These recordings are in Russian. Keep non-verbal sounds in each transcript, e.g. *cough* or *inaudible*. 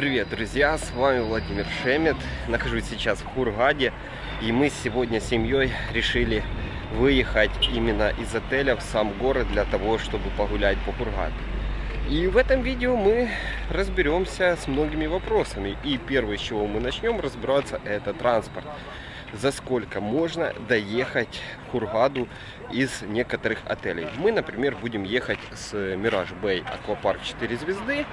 Привет, друзья! С вами Владимир Шемет. Нахожусь сейчас в Хургаде. И мы сегодня с семьей решили выехать именно из отеля в сам город для того, чтобы погулять по Хургаду. И в этом видео мы разберемся с многими вопросами. И первое, с чего мы начнем разбираться, это транспорт за сколько можно доехать в Хургаду из некоторых отелей. Мы, например, будем ехать с Mirage Bay Аквапарк 4 звезды.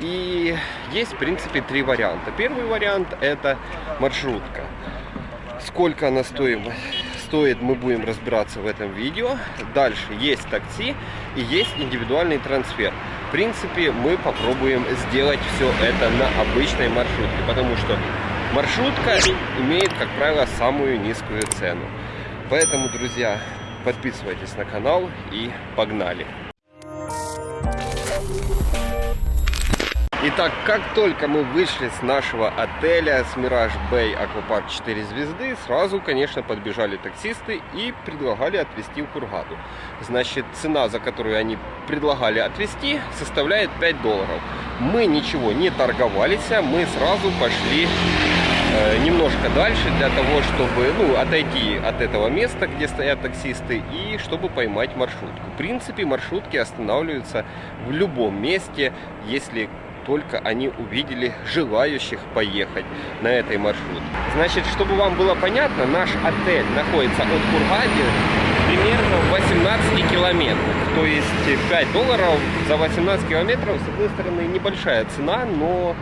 И есть, в принципе, три варианта. Первый вариант это маршрутка. Сколько она стоит, стоит, мы будем разбираться в этом видео. Дальше есть такси и есть индивидуальный трансфер. В принципе, мы попробуем сделать все это на обычной маршрутке, потому что Маршрутка имеет, как правило, самую низкую цену. Поэтому, друзья, подписывайтесь на канал и погнали! Итак, как только мы вышли с нашего отеля, с Mirage Bay Аквапарк 4 звезды, сразу, конечно, подбежали таксисты и предлагали отвезти в Кургаду. Значит, цена, за которую они предлагали отвезти, составляет 5 долларов. Мы ничего не торговались, а мы сразу пошли немножко дальше для того, чтобы ну, отойти от этого места, где стоят таксисты, и чтобы поймать маршрутку. В принципе, маршрутки останавливаются в любом месте, если только они увидели желающих поехать на этой маршрутке. Значит, чтобы вам было понятно, наш отель находится от Кургади примерно в 18 километрах. То есть 5 долларов за 18 километров, с одной стороны, небольшая цена, но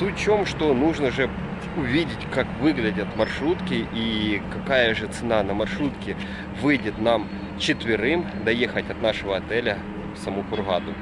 в чем, что нужно же увидеть, как выглядят маршрутки и какая же цена на маршрутке выйдет нам четверым доехать от нашего отеля в саму Кургаду.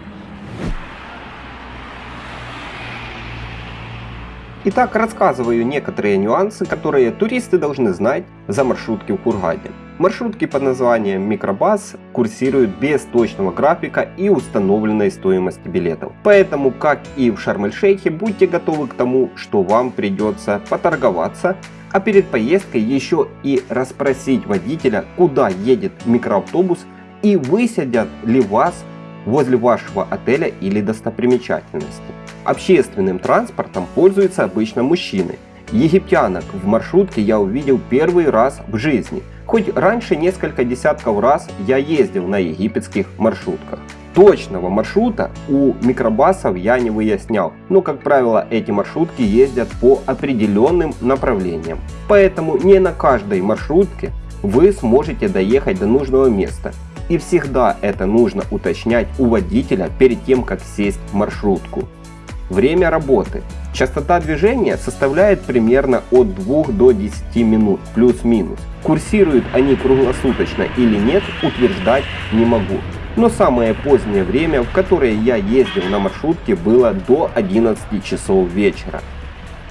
Итак, рассказываю некоторые нюансы, которые туристы должны знать за маршрутки в Кургаде. Маршрутки под названием Микробас курсируют без точного графика и установленной стоимости билетов. Поэтому, как и в Шарм-эль-Шейхе, будьте готовы к тому, что вам придется поторговаться, а перед поездкой еще и расспросить водителя, куда едет микроавтобус и высадят ли вас возле вашего отеля или достопримечательности. Общественным транспортом пользуются обычно мужчины. Египтянок в маршрутке я увидел первый раз в жизни. Хоть раньше несколько десятков раз я ездил на египетских маршрутках. Точного маршрута у микробасов я не выяснял, но как правило эти маршрутки ездят по определенным направлениям. Поэтому не на каждой маршрутке вы сможете доехать до нужного места. И всегда это нужно уточнять у водителя перед тем как сесть в маршрутку. Время работы. Частота движения составляет примерно от 2 до 10 минут, плюс-минус. Курсируют они круглосуточно или нет, утверждать не могу. Но самое позднее время, в которое я ездил на маршрутке, было до 11 часов вечера.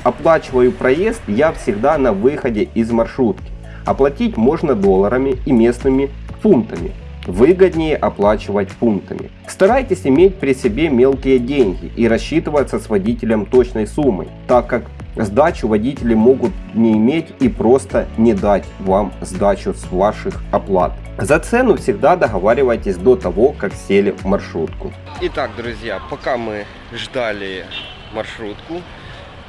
Оплачиваю проезд я всегда на выходе из маршрутки. Оплатить можно долларами и местными фунтами выгоднее оплачивать пунктами. Старайтесь иметь при себе мелкие деньги и рассчитываться с водителем точной суммой, так как сдачу водители могут не иметь и просто не дать вам сдачу с ваших оплат. За цену всегда договаривайтесь до того, как сели в маршрутку. Итак, друзья, пока мы ждали маршрутку,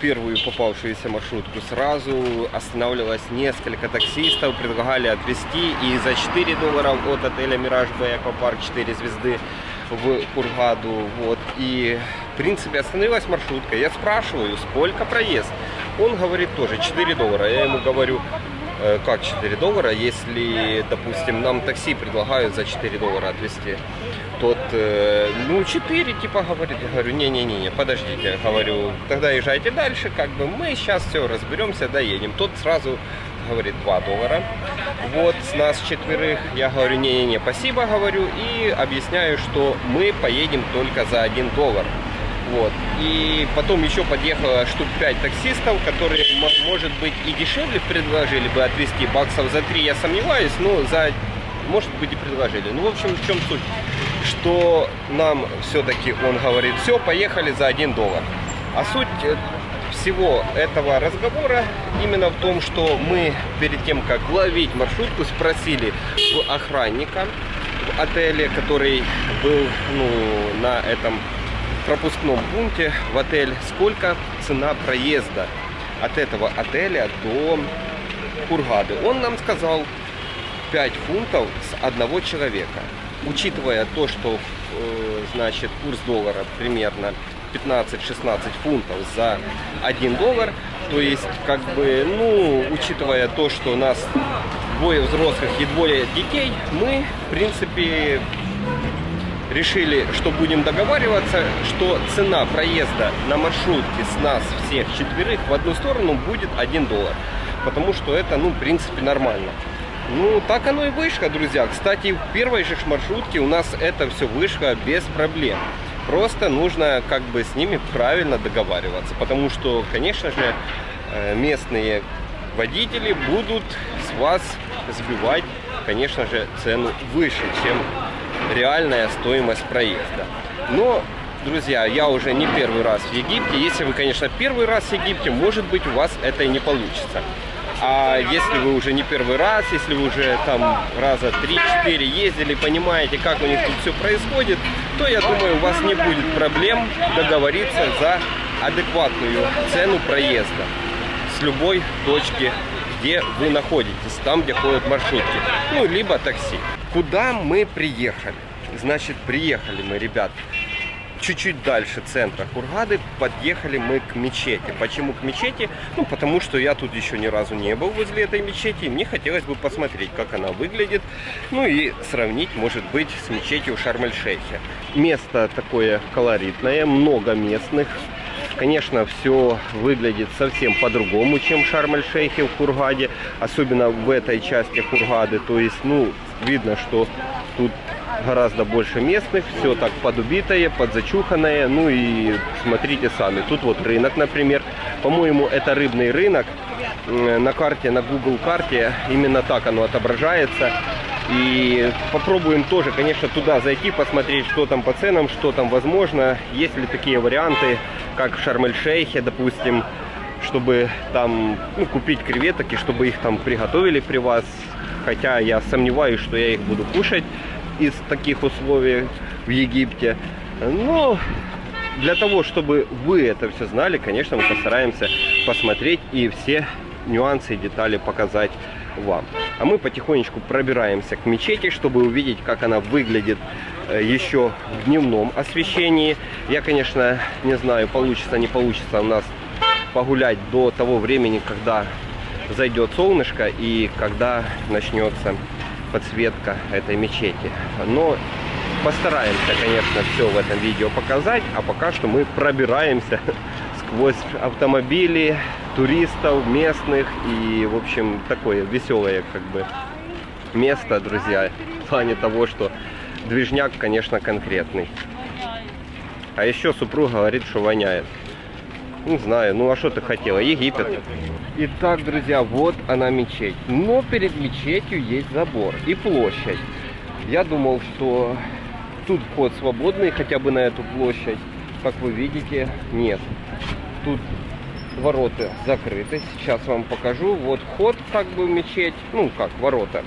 первую попавшуюся маршрутку сразу останавливалось несколько таксистов, предлагали отвезти и за 4 доллара от отеля Мираж Б Аквапарк 4 звезды в Кургаду. Вот. И в принципе остановилась маршрутка. Я спрашиваю, сколько проезд? Он говорит тоже 4 доллара. Я ему говорю, как 4 доллара, если, допустим, нам такси предлагают за 4 доллара отвезти, тот, э, ну, 4, типа, говорит, я говорю, не-не-не, подождите, говорю, тогда езжайте дальше, как бы мы сейчас все разберемся, доедем. Тот сразу говорит 2 доллара. Вот с нас четверых я говорю, не-не-не, спасибо, говорю, и объясняю, что мы поедем только за 1 доллар. Вот. И потом еще подъехало штук 5 таксистов, которые, может быть, и дешевле предложили бы отвезти. Баксов за 3 я сомневаюсь, но за, может быть, и предложили. Ну, в общем, в чем суть? Что нам все-таки он говорит, все, поехали за 1 доллар. А суть э, всего этого разговора именно в том, что мы перед тем, как ловить маршрутку, спросили у охранника в отеле, который был ну, на этом пропускном пункте в отель, сколько цена проезда от этого отеля до Кургады. Он нам сказал 5 фунтов с одного человека. Учитывая то, что э, значит курс доллара примерно 15-16 фунтов за 1 доллар, то есть как бы, ну, учитывая то, что у нас двое взрослых и двое детей, мы, в принципе, решили, что будем договариваться, что цена проезда на маршрутке с нас всех четверых в одну сторону будет 1 доллар. Потому что это, ну, в принципе, нормально. Ну, так оно и вышло, друзья. Кстати, в первой же маршрутке у нас это все вышло без проблем. Просто нужно как бы с ними правильно договариваться. Потому что, конечно же, э, местные водители будут с вас сбивать, конечно же, цену выше, чем реальная стоимость проезда. Но, друзья, я уже не первый раз в Египте. Если вы, конечно, первый раз в Египте, может быть, у вас это и не получится. А если вы уже не первый раз, если вы уже там раза 3-4 ездили, понимаете, как у них тут все происходит, то я думаю, у вас не будет проблем договориться за адекватную цену проезда с любой точки, где вы находитесь, там, где ходят маршрутки, ну, либо такси. Куда мы приехали? Значит, приехали мы, ребят, чуть-чуть дальше центра Хургады подъехали мы к мечети. Почему к мечети? Ну, потому что я тут еще ни разу не был возле этой мечети. И мне хотелось бы посмотреть, как она выглядит. Ну и сравнить, может быть, с мечетью Шарм-эль-Шейхе. Место такое колоритное, много местных. Конечно, все выглядит совсем по-другому, чем Шарм-эль-Шейхе в Хургаде. Особенно в этой части Хургады. То есть, ну, видно, что тут гораздо больше местных, все так подубитое, подзачуханное, ну и смотрите сами. Тут вот рынок, например, по-моему, это рыбный рынок, на карте, на Google карте, именно так оно отображается. И попробуем тоже, конечно, туда зайти, посмотреть, что там по ценам, что там возможно. Есть ли такие варианты, как в Шарм-эль-Шейхе, допустим, чтобы там ну, купить креветок и чтобы их там приготовили при вас. Хотя я сомневаюсь, что я их буду кушать из таких условий в Египте. Но для того, чтобы вы это все знали, конечно, мы постараемся посмотреть и все нюансы и детали показать вам. А мы потихонечку пробираемся к мечети, чтобы увидеть, как она выглядит э, еще в дневном освещении. Я, конечно, не знаю, получится, не получится у нас погулять до того времени, когда зайдет солнышко и когда начнется подсветка этой мечети. Но постараемся, конечно, все в этом видео показать, а пока что мы пробираемся *laughs* сквозь автомобили, туристов, местных и, в общем, такое веселое как бы место, друзья, в плане того, что движняк, конечно, конкретный. А еще супруг говорит, что воняет. Не знаю, ну а что ты хотела? Египет. Итак, друзья, вот она мечеть. Но перед мечетью есть забор и площадь. Я думал, что тут вход свободный, хотя бы на эту площадь. Как вы видите, нет. Тут ворота закрыты. Сейчас вам покажу. Вот вход как бы мечеть. Ну, как, ворота.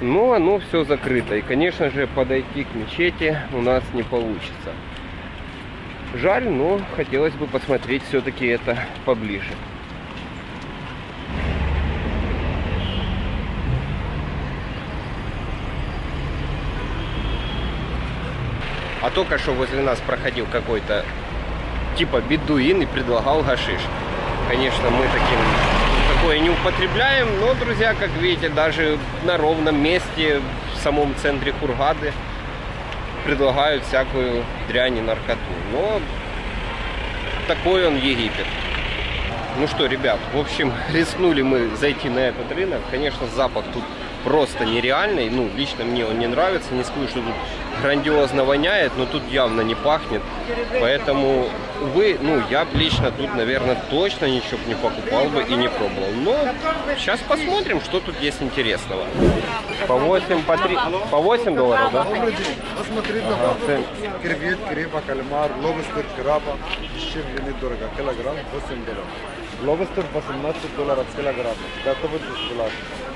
Но оно все закрыто. И, конечно же, подойти к мечети у нас не получится. Жаль, но хотелось бы посмотреть все-таки это поближе. А только что возле нас проходил какой-то типа бедуин и предлагал гашиш. Конечно, мы таким такое не употребляем, но, друзья, как видите, даже на ровном месте в самом центре Хургады предлагают всякую дрянь и наркоту. Но такой он Египет. Ну что, ребят, в общем, *laughs* рискнули мы зайти на этот рынок. Конечно, запах тут просто нереальный. Ну, лично мне он не нравится. Не скажу, что тут грандиозно воняет, но тут явно не пахнет. Поэтому, увы, ну, я лично тут, наверное, точно ничего не покупал бы и не пробовал. Но сейчас посмотрим, что тут есть интересного. По 8, по 3, по 8 долларов, да? Посмотри на ага, креветки, рыба, кальмар, лобстер, краба. Чем недорого. Килограмм 8 долларов. Лобстер 18 долларов килограмм. Готовы бесплатно.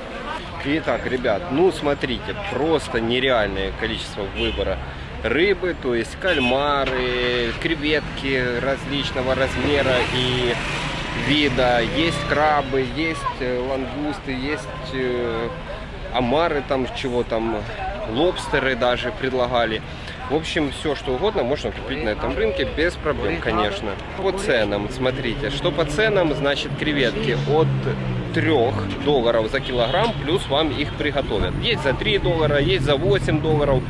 Итак, ребят, ну смотрите, просто нереальное количество выбора рыбы, то есть кальмары, креветки различного размера и вида. Есть крабы, есть э, лангусты, есть э, омары там, чего там, лобстеры даже предлагали. В общем, все что угодно можно купить на этом рынке без проблем, конечно. По ценам, смотрите, что по ценам, значит, креветки от 3 долларов за килограмм, плюс вам их приготовят. Есть за 3 доллара, есть за 8 долларов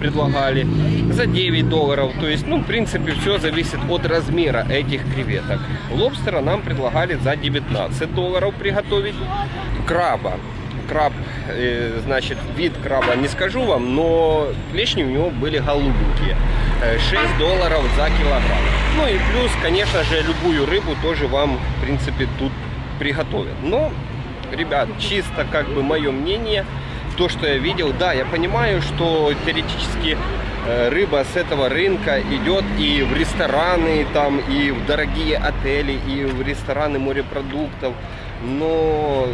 предлагали, за 9 долларов. То есть, ну, в принципе, все зависит от размера этих креветок. Лобстера нам предлагали за 19 долларов приготовить. Краба краб, э, значит, вид краба не скажу вам, но клешни у него были голубенькие. 6 э, долларов за килограмм. Ну и плюс, конечно же, любую рыбу тоже вам, в принципе, тут приготовят. Но, ребят, чисто как бы мое мнение, то, что я видел, да, я понимаю, что теоретически э, рыба с этого рынка идет и в рестораны, там, и в дорогие отели, и в рестораны морепродуктов, но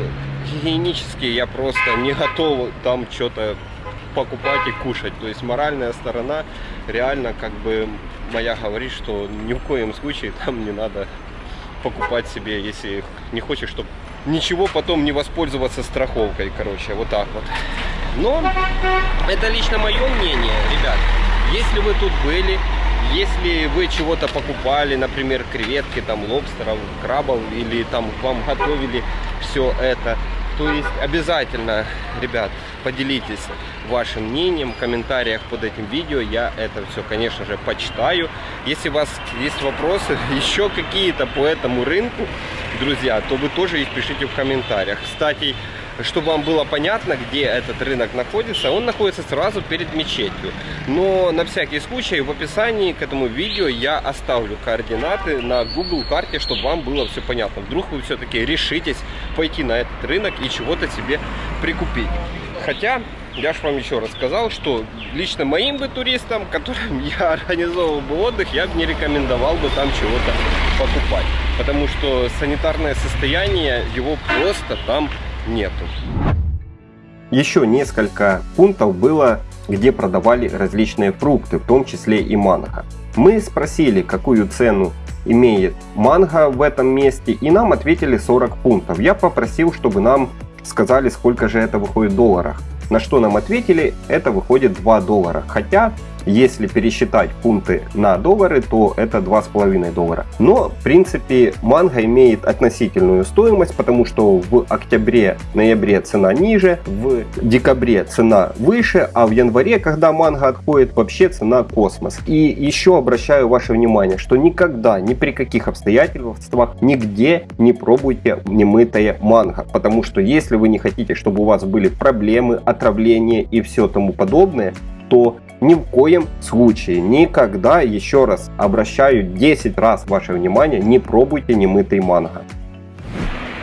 гигиенически я просто не готов там что-то покупать и кушать. То есть моральная сторона реально как бы моя говорит, что ни в коем случае там не надо покупать себе, если не хочешь, чтобы ничего потом не воспользоваться страховкой, короче, вот так вот. Но это лично мое мнение, ребят. Если вы тут были, если вы чего-то покупали, например, креветки, там, лобстеров, крабов, или там вам готовили все это, то есть обязательно, ребят, поделитесь вашим мнением в комментариях под этим видео. Я это все, конечно же, почитаю. Если у вас есть вопросы *laughs* еще какие-то по этому рынку, друзья, то вы тоже их пишите в комментариях. Кстати, чтобы вам было понятно, где этот рынок находится, он находится сразу перед мечетью. Но на всякий случай в описании к этому видео я оставлю координаты на Google карте, чтобы вам было все понятно. Вдруг вы все-таки решитесь пойти на этот рынок и чего-то себе прикупить. Хотя, я же вам еще раз сказал, что лично моим бы туристам, которым *laughs* я организовывал бы отдых, я бы не рекомендовал бы там чего-то покупать. Потому что санитарное состояние его просто там нету. Еще несколько пунктов было, где продавали различные фрукты, в том числе и манго. Мы спросили, какую цену имеет манго в этом месте, и нам ответили 40 пунктов. Я попросил, чтобы нам сказали, сколько же это выходит в долларах. На что нам ответили, это выходит 2 доллара. Хотя если пересчитать фунты на доллары, то это 2,5 доллара. Но, в принципе, манго имеет относительную стоимость, потому что в октябре-ноябре цена ниже, в декабре цена выше, а в январе, когда манго отходит, вообще цена космос. И еще обращаю ваше внимание, что никогда, ни при каких обстоятельствах, нигде не пробуйте немытое манго, потому что если вы не хотите, чтобы у вас были проблемы, отравления и все тому подобное, то ни в коем случае, никогда, еще раз обращаю 10 раз ваше внимание, не пробуйте немытый манго.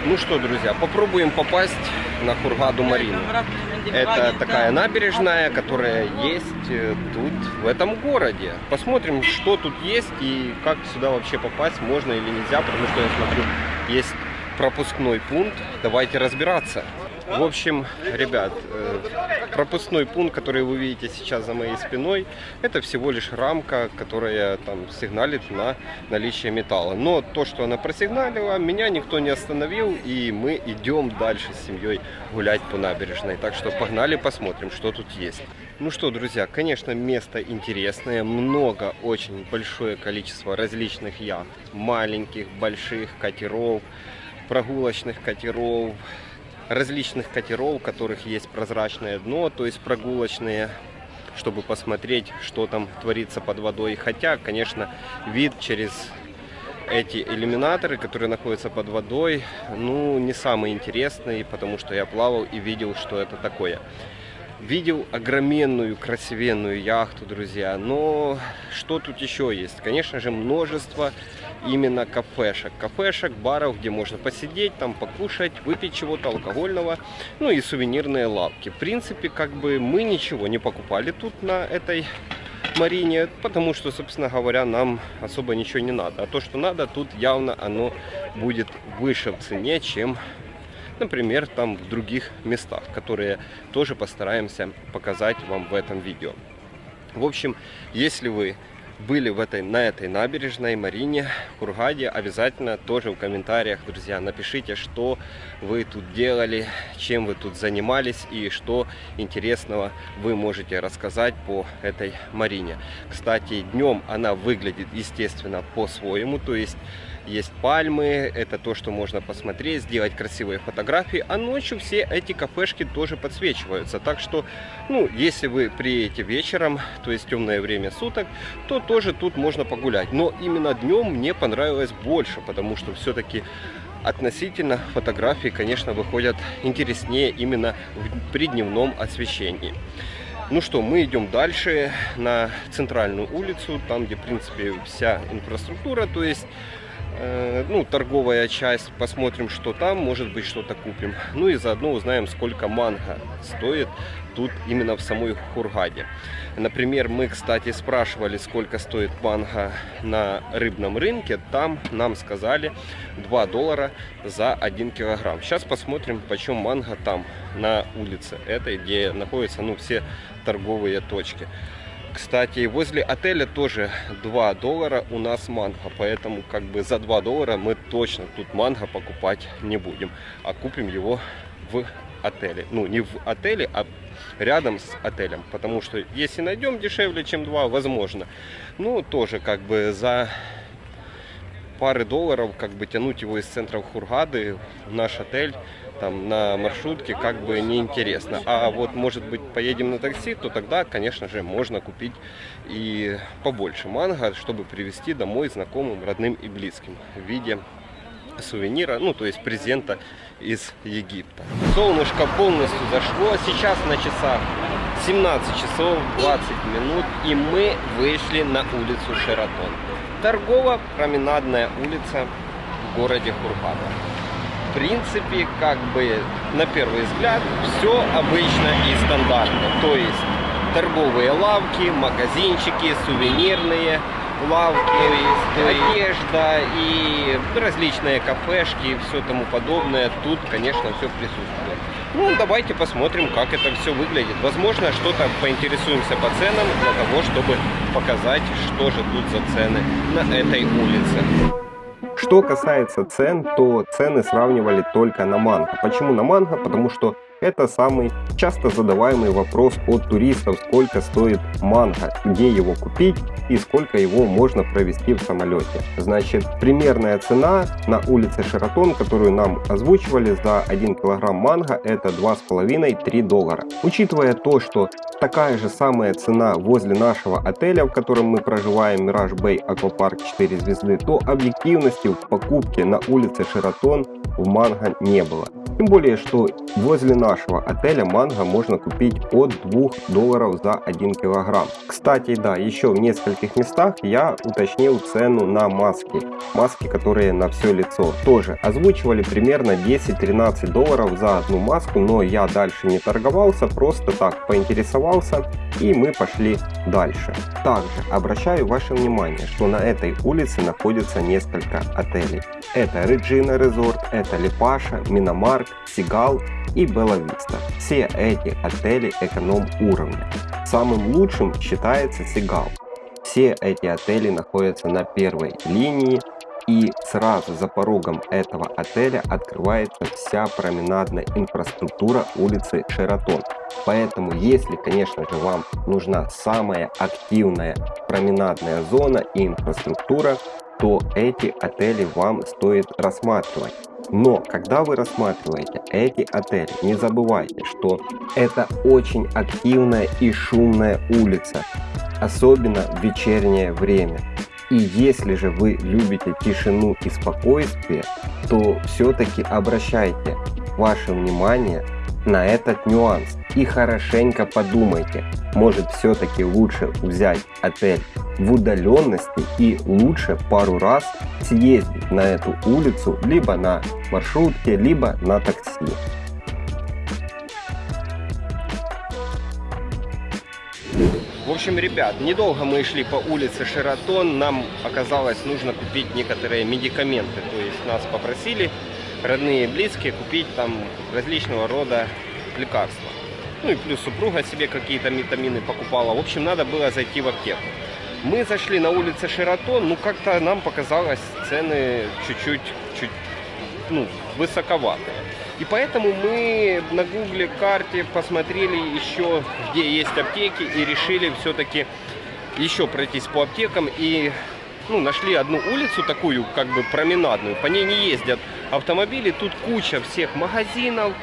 Ну что, друзья, попробуем попасть на Хургаду Марину. Это такая набережная, которая есть э, тут, в этом городе. Посмотрим, что тут есть и как сюда вообще попасть, можно или нельзя, потому что я смотрю, есть пропускной пункт. Давайте разбираться. В общем, ребят, э, пропускной пункт, который вы видите сейчас за моей спиной, это всего лишь рамка, которая там сигналит на наличие металла. Но то, что она просигналила, меня никто не остановил, и мы идем дальше с семьей гулять по набережной. Так что погнали посмотрим, что тут есть. Ну что, друзья, конечно, место интересное, много, очень большое количество различных яхт, маленьких, больших катеров, прогулочных катеров, различных катеров, у которых есть прозрачное дно, то есть прогулочные, чтобы посмотреть, что там творится под водой. Хотя, конечно, вид через эти иллюминаторы, которые находятся под водой, ну, не самый интересный, потому что я плавал и видел, что это такое. Видел огроменную, красивенную яхту, друзья. Но что тут еще есть? Конечно же, множество именно кафешек. Кафешек, баров, где можно посидеть, там покушать, выпить чего-то алкогольного. Ну и сувенирные лавки. В принципе, как бы мы ничего не покупали тут на этой Марине, потому что, собственно говоря, нам особо ничего не надо. А то, что надо, тут явно оно будет выше в цене, чем например, там в других местах, которые тоже постараемся показать вам в этом видео. В общем, если вы были в этой, на этой набережной Марине, Кургаде, обязательно тоже в комментариях, друзья, напишите, что вы тут делали, чем вы тут занимались и что интересного вы можете рассказать по этой Марине. Кстати, днем она выглядит, естественно, по-своему, то есть есть пальмы, это то, что можно посмотреть, сделать красивые фотографии, а ночью все эти кафешки тоже подсвечиваются. Так что, ну, если вы приедете вечером, то есть темное время суток, то тоже тут можно погулять. Но именно днем мне понравилось больше, потому что все-таки относительно фотографии, конечно, выходят интереснее именно при дневном освещении. Ну что, мы идем дальше на центральную улицу, там, где, в принципе, вся инфраструктура, то есть ну, торговая часть, посмотрим, что там, может быть, что-то купим. Ну и заодно узнаем, сколько манго стоит тут именно в самой Хургаде. Например, мы, кстати, спрашивали, сколько стоит манго на рыбном рынке. Там нам сказали 2 доллара за 1 килограмм. Сейчас посмотрим, почем манго там, на улице этой, где находятся ну, все торговые точки. Кстати, возле отеля тоже 2 доллара у нас манго, поэтому как бы за 2 доллара мы точно тут манго покупать не будем, а купим его в отеле. Ну, не в отеле, а рядом с отелем, потому что если найдем дешевле, чем 2, возможно. Ну, тоже как бы за пары долларов как бы тянуть его из центра Хургады в наш отель там на маршрутке как бы неинтересно. А вот может быть поедем на такси, то тогда, конечно же, можно купить и побольше манго, чтобы привезти домой знакомым, родным и близким в виде сувенира, ну то есть презента из Египта. Солнышко полностью зашло, сейчас на часах 17 часов 20 минут и мы вышли на улицу Шератон. Торгово-променадная улица в городе Хургада принципе, как бы на первый взгляд, все обычно и стандартно. То есть торговые лавки, магазинчики, сувенирные лавки, одежда и различные кафешки и все тому подобное. Тут, конечно, все присутствует. Ну, давайте посмотрим, как это все выглядит. Возможно, что-то поинтересуемся по ценам для того, чтобы показать, что же тут за цены на этой улице. Что касается цен, то цены сравнивали только на манго. Почему на манго? Потому что это самый часто задаваемый вопрос от туристов, сколько стоит манго, где его купить и сколько его можно провести в самолете. Значит, примерная цена на улице Шератон, которую нам озвучивали за 1 килограмм манго, это 2,5-3 доллара. Учитывая то, что такая же самая цена возле нашего отеля, в котором мы проживаем, Mirage Bay Aquapark 4 звезды, то объективности в покупке на улице Шератон в манго не было. Тем более, что возле нашего отеля манго можно купить от 2 долларов за 1 килограмм. Кстати, да, еще в нескольких местах я уточнил цену на маски. Маски, которые на все лицо. Тоже озвучивали примерно 10-13 долларов за одну маску, но я дальше не торговался, просто так поинтересовался и мы пошли дальше. Также обращаю ваше внимание, что на этой улице находится несколько отелей. Это Regina Resort, это Липаша, Миномарк, Сигал и Белла Виста. Все эти отели эконом уровня. Самым лучшим считается Сигал. Все эти отели находятся на первой линии и сразу за порогом этого отеля открывается вся променадная инфраструктура улицы Шератон. Поэтому, если, конечно же, вам нужна самая активная променадная зона и инфраструктура, то эти отели вам стоит рассматривать. Но когда вы рассматриваете эти отели, не забывайте, что это очень активная и шумная улица, особенно в вечернее время. И если же вы любите тишину и спокойствие, то все-таки обращайте ваше внимание на этот нюанс и хорошенько подумайте, может все-таки лучше взять отель в удаленности и лучше пару раз съездить на эту улицу либо на маршрутке, либо на такси. В общем, ребят, недолго мы шли по улице Шератон, нам оказалось нужно купить некоторые медикаменты, то есть нас попросили родные и близкие купить там различного рода лекарства. Ну и плюс супруга себе какие-то витамины покупала. В общем, надо было зайти в аптеку. Мы зашли на улице Шератон, ну как-то нам показалось цены чуть-чуть чуть, ну, высоковатые. И поэтому мы на гугле карте посмотрели еще, где есть аптеки, и решили все-таки еще пройтись по аптекам и ну, нашли одну улицу такую, как бы променадную, по ней не ездят автомобили, тут куча всех магазинов,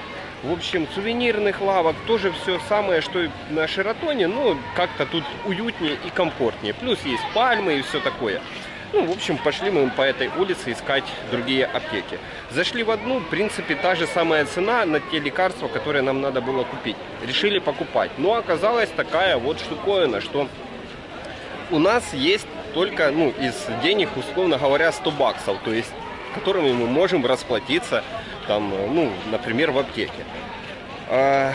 в общем, сувенирных лавок, тоже все самое, что и на Шератоне, но как-то тут уютнее и комфортнее. Плюс есть пальмы и все такое. Ну, в общем, пошли мы по этой улице искать другие аптеки. Зашли в одну, в принципе, та же самая цена на те лекарства, которые нам надо было купить. Решили покупать. Но оказалась такая вот штуковина, что у нас есть только, ну, из денег, условно говоря, 100 баксов, то есть которыми мы можем расплатиться, там, ну, например, в аптеке. А,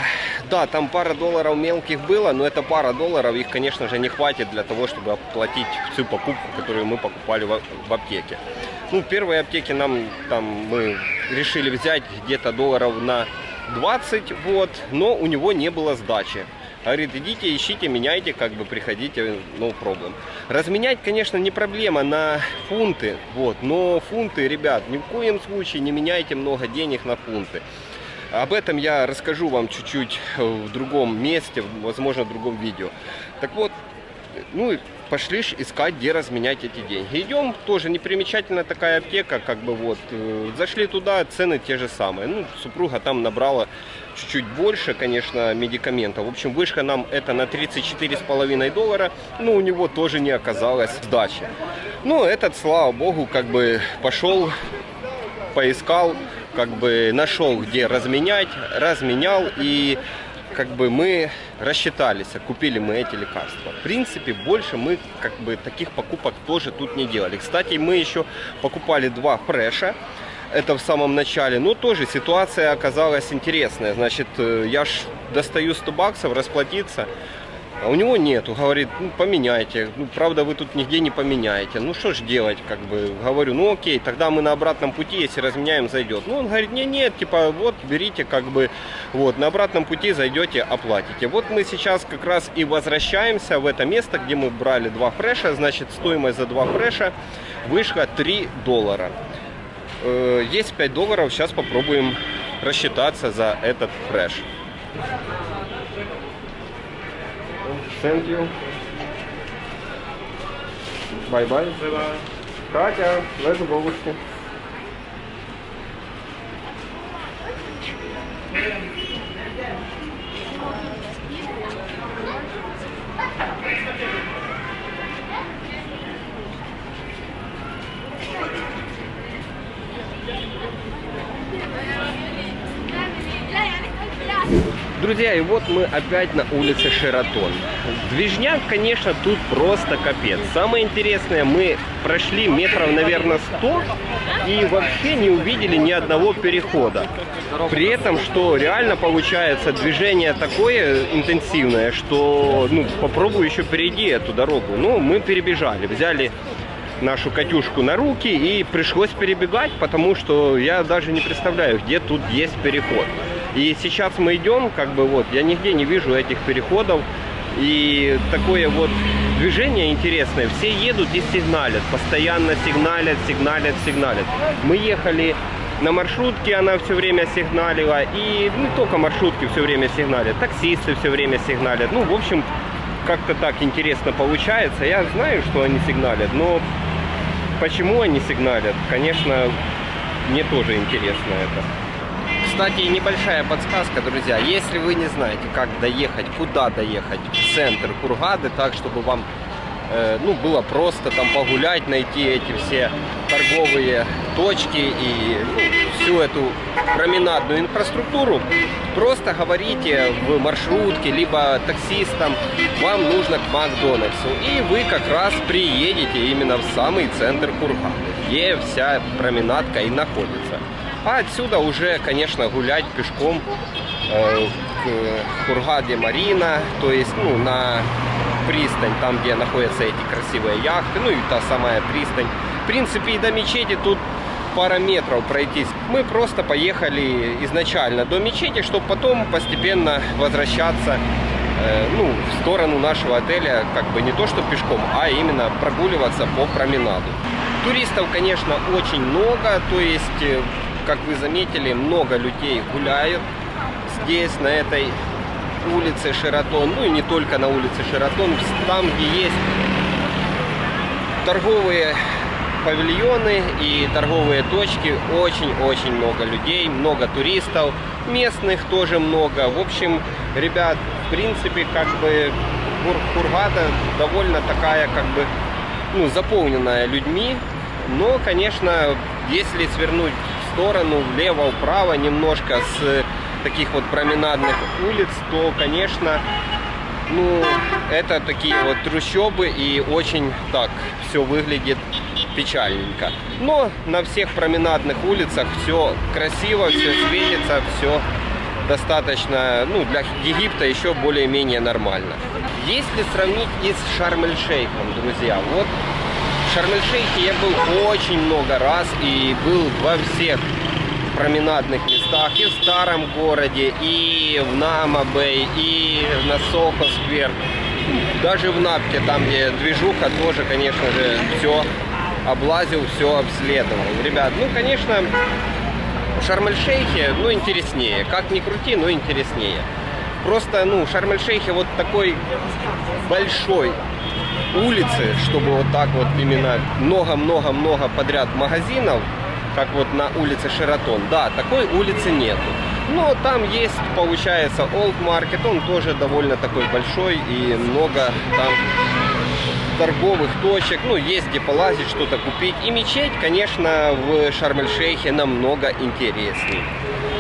да, там пара долларов мелких было, но это пара долларов, их, конечно же, не хватит для того, чтобы оплатить всю покупку, которую мы покупали в аптеке. Ну, в первой аптеке нам там мы решили взять где-то долларов на 20, вот, но у него не было сдачи. Говорит, идите, ищите, меняйте, как бы приходите, ну, проблем. Разменять, конечно, не проблема на фунты, вот, но фунты, ребят, ни в коем случае не меняйте много денег на фунты. Об этом я расскажу вам чуть-чуть в другом месте, возможно, в другом видео. Так вот, ну, пошли искать, где разменять эти деньги. Идем, тоже непримечательная такая аптека, как бы вот, э, зашли туда, цены те же самые. Ну, супруга там набрала чуть-чуть больше, конечно, медикаментов. В общем, вышка нам это на 34,5 доллара, но у него тоже не оказалось сдачи. Ну, этот, слава богу, как бы пошел, поискал, как бы нашел, где разменять, разменял и как бы мы рассчитались, купили мы эти лекарства. В принципе, больше мы как бы таких покупок тоже тут не делали. Кстати, мы еще покупали два фреша. Это в самом начале. Но тоже ситуация оказалась интересная. Значит, э, я ж достаю 100 баксов расплатиться. А у него нету, говорит, ну поменяйте. Ну, правда, вы тут нигде не поменяете. Ну что ж делать, как бы, говорю, ну окей, тогда мы на обратном пути, если разменяем, зайдет. Ну, он говорит, нет, нет, типа, вот, берите, как бы, вот, на обратном пути зайдете, оплатите. Вот мы сейчас как раз и возвращаемся в это место, где мы брали два фреша, значит, стоимость за два фреша вышла 3 доллара. Э, есть 5 долларов, сейчас попробуем рассчитаться за этот фреш. Thank you. Bye-bye. Катя, let's бабушки. Друзья, и вот мы опять на улице Шератон. Движняк, конечно, тут просто капец. Самое интересное, мы прошли метров, наверное, 100 и вообще не увидели ни одного перехода. При этом, что реально получается движение такое интенсивное, что ну, попробую еще перейди эту дорогу. Ну, мы перебежали, взяли нашу Катюшку на руки и пришлось перебегать, потому что я даже не представляю, где тут есть переход. И сейчас мы идем, как бы вот, я нигде не вижу этих переходов. И такое вот движение интересное. Все едут и сигналят, постоянно сигналят, сигналят, сигналят. Мы ехали на маршрутке, она все время сигналила. И не только маршрутки все время сигналят, таксисты все время сигналят. Ну, в общем, как-то так интересно получается. Я знаю, что они сигналят, но почему они сигналят, конечно, мне тоже интересно это. Кстати, небольшая подсказка, друзья. Если вы не знаете, как доехать, куда доехать в центр Кургады, так, чтобы вам э, ну, было просто там погулять, найти эти все торговые точки и ну, всю эту променадную инфраструктуру, просто говорите в маршрутке, либо таксистам, вам нужно к Макдональдсу. И вы как раз приедете именно в самый центр Кургады, где вся променадка и находится. А отсюда уже, конечно, гулять пешком э, к Хургаде Марина, то есть ну, на пристань, там, где находятся эти красивые яхты, ну и та самая пристань. В принципе, и до мечети тут пара метров пройтись. Мы просто поехали изначально до мечети, чтобы потом постепенно возвращаться э, ну, в сторону нашего отеля, как бы не то что пешком, а именно прогуливаться по променаду. Туристов, конечно, очень много, то есть, э, как вы заметили, много людей гуляют здесь, на этой улице Шератон, ну и не только на улице Шератон, там, где есть торговые павильоны и торговые точки, очень-очень много людей, много туристов, местных тоже много. В общем, ребят, в принципе, как бы Хургада довольно такая, как бы, ну, заполненная людьми, но, конечно, если свернуть сторону, влево, вправо, немножко с таких вот променадных улиц, то, конечно, ну, это такие вот трущобы и очень так все выглядит печальненько. Но на всех променадных улицах все красиво, все светится, все достаточно, ну, для Египта еще более-менее нормально. Если сравнить и с Шарм-эль-Шейхом, друзья, вот Шарм-эль-Шейхе я был очень много раз и был во всех променадных местах и в старом городе, и в Намабей, и на Сохо-сквер. Даже в Напке, там где движуха, тоже, конечно же, все облазил, все обследовал. Ребят, ну, конечно, в Шарм-эль-Шейхе, ну, интереснее. Как ни крути, но интереснее. Просто, ну, Шарм-эль-Шейхе вот такой большой улицы, чтобы вот так вот именно много-много-много подряд магазинов, как вот на улице Шератон. Да, такой улицы нету. Но там есть, получается, Old Market, он тоже довольно такой большой и много там торговых точек, ну, есть где полазить, что-то купить. И мечеть, конечно, в Шарм-эль-Шейхе намного интереснее.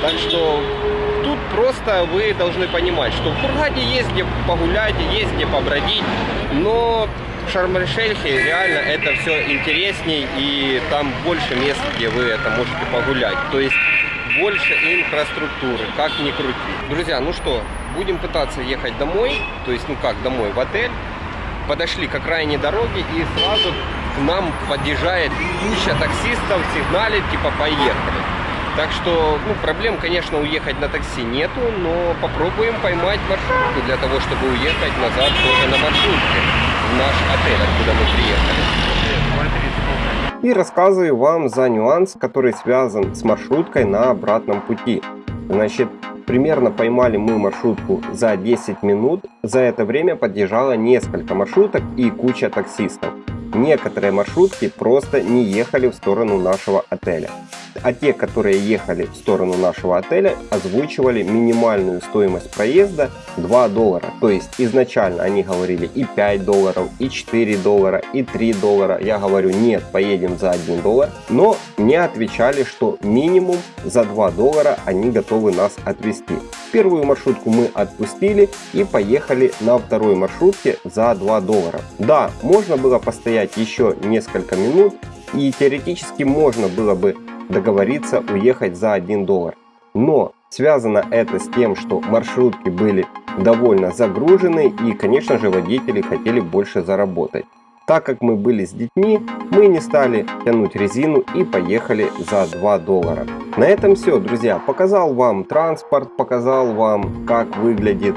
Так что тут просто вы должны понимать, что в Кургаде есть где погулять, есть где побродить, но в Шарм-эль-Шейхе реально это все интересней и там больше мест, где вы это можете погулять. То есть больше инфраструктуры, как ни крути. Друзья, ну что, будем пытаться ехать домой, то есть, ну как, домой, в отель. Подошли к окраине дороги и сразу к нам подъезжает куча таксистов, сигналит, типа поехали. Так что, ну, проблем, конечно, уехать на такси нету, но попробуем поймать маршрутку для того, чтобы уехать назад тоже на маршрутке в наш отель, откуда мы приехали. И рассказываю вам за нюанс, который связан с маршруткой на обратном пути. Значит, примерно поймали мы маршрутку за 10 минут. За это время подъезжало несколько маршруток и куча таксистов. Некоторые маршрутки просто не ехали в сторону нашего отеля а те, которые ехали в сторону нашего отеля, озвучивали минимальную стоимость проезда 2 доллара. То есть изначально они говорили и 5 долларов, и 4 доллара, и 3 доллара. Я говорю, нет, поедем за 1 доллар. Но мне отвечали, что минимум за 2 доллара они готовы нас отвезти. Первую маршрутку мы отпустили и поехали на второй маршрутке за 2 доллара. Да, можно было постоять еще несколько минут и теоретически можно было бы договориться уехать за 1 доллар. Но связано это с тем, что маршрутки были довольно загружены и, конечно же, водители хотели больше заработать. Так как мы были с детьми, мы не стали тянуть резину и поехали за 2 доллара. На этом все, друзья. Показал вам транспорт, показал вам, как выглядит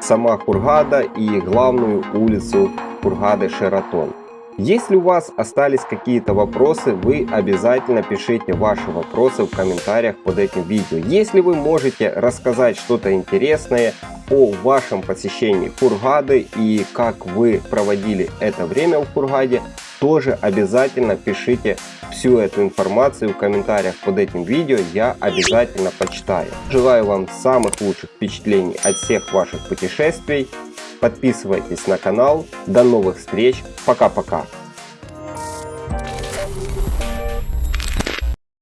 сама Кургада и главную улицу Кургады Шератон. Если у вас остались какие-то вопросы, вы обязательно пишите ваши вопросы в комментариях под этим видео. Если вы можете рассказать что-то интересное о вашем посещении Кургады и как вы проводили это время в Кургаде, тоже обязательно пишите всю эту информацию в комментариях под этим видео, я обязательно почитаю. Желаю вам самых лучших впечатлений от всех ваших путешествий. Подписывайтесь на канал. До новых встреч. Пока-пока.